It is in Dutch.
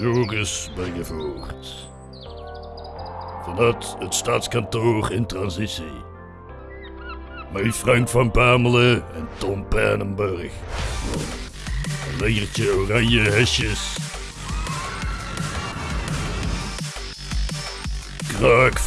Joris Bergevoort. Vanuit het staatskantoor in transitie. Met Frank van Pamelen en Tom Pijnenburg. Een legertje oranje hesjes. Kraak.